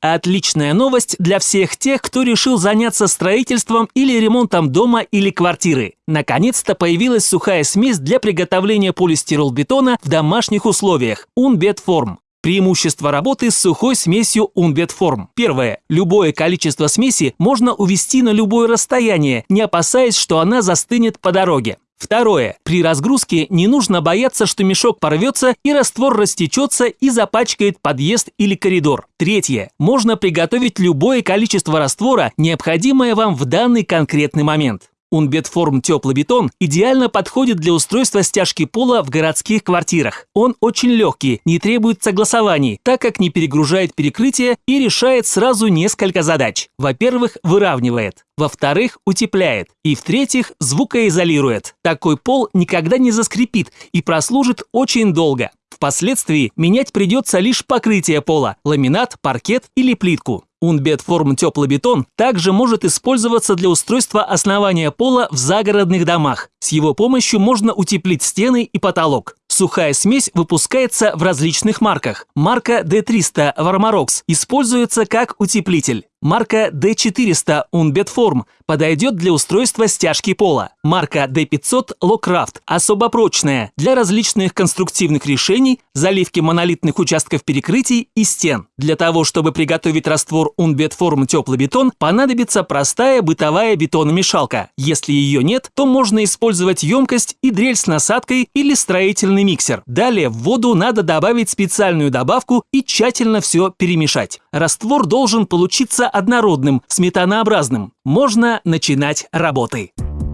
Отличная новость для всех тех, кто решил заняться строительством или ремонтом дома или квартиры. Наконец-то появилась сухая смесь для приготовления полистиролбетона в домашних условиях – Unbetform. Преимущество работы с сухой смесью Unbetform. Первое. Любое количество смеси можно увести на любое расстояние, не опасаясь, что она застынет по дороге. Второе. При разгрузке не нужно бояться, что мешок порвется и раствор растечется и запачкает подъезд или коридор. Третье. Можно приготовить любое количество раствора, необходимое вам в данный конкретный момент. Унбетформ теплый бетон идеально подходит для устройства стяжки пола в городских квартирах. Он очень легкий, не требует согласований, так как не перегружает перекрытие и решает сразу несколько задач. Во-первых, выравнивает. Во-вторых, утепляет. И в-третьих, звукоизолирует. Такой пол никогда не заскрипит и прослужит очень долго. Впоследствии менять придется лишь покрытие пола – ламинат, паркет или плитку. Унбетформ теплый бетон также может использоваться для устройства основания пола в загородных домах. С его помощью можно утеплить стены и потолок. Сухая смесь выпускается в различных марках. Марка D300 Varmarox используется как утеплитель. Марка D400 Unbetform подойдет для устройства стяжки пола. Марка D500 Locraft особо прочная для различных конструктивных решений, заливки монолитных участков перекрытий и стен. Для того, чтобы приготовить раствор Unbetform теплый бетон, понадобится простая бытовая бетономешалка. Если ее нет, то можно использовать емкость и дрель с насадкой или строительный миксер. Далее в воду надо добавить специальную добавку и тщательно все перемешать. Раствор должен получиться однородным, сметанообразным. Можно начинать работы.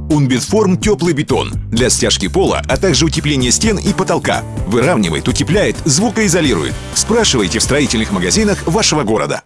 Унбетформ теплый бетон для стяжки пола, а также утепления стен и потолка. Выравнивает, утепляет, звукоизолирует. Спрашивайте в строительных магазинах вашего города.